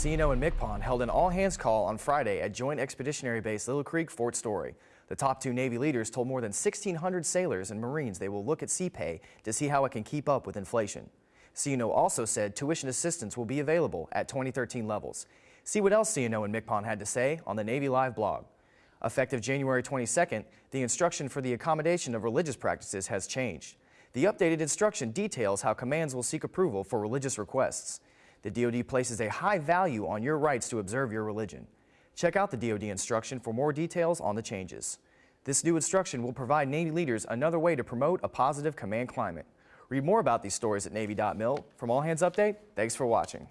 CNO and MCPON held an all-hands call on Friday at Joint Expeditionary Base Little Creek, Fort Story. The top two Navy leaders told more than 1,600 sailors and Marines they will look at sea pay to see how it can keep up with inflation. CNO also said tuition assistance will be available at 2013 levels. See what else CNO and MCPON had to say on the Navy Live blog. Effective January 22nd, the instruction for the accommodation of religious practices has changed. The updated instruction details how commands will seek approval for religious requests. The DoD places a high value on your rights to observe your religion. Check out the DoD instruction for more details on the changes. This new instruction will provide Navy leaders another way to promote a positive command climate. Read more about these stories at Navy.mil. From All Hands Update, thanks for watching.